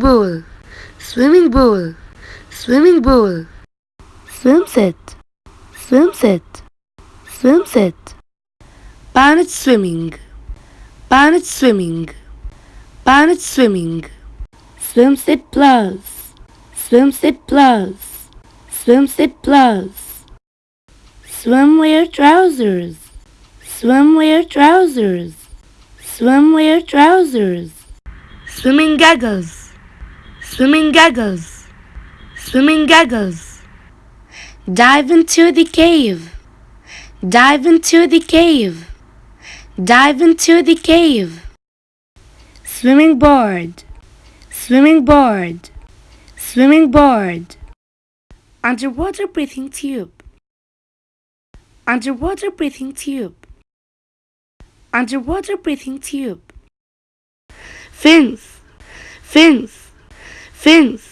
swimming pool, swimming pool, swimming pool. Swim set, swim set, swim set. Planet swimming, planet swimming, planet swimming. Swim set plus, swim set plus, swim set plus. Swimwear trousers, swimwear trousers, swimwear trousers. Swimming goggles, swimming goggles, swimming goggles. Dive into the cave, dive into the cave, dive into the cave. Swimming board, swimming board, swimming board. Underwater breathing tube, underwater breathing tube, underwater breathing tube. Fins, fins, fins.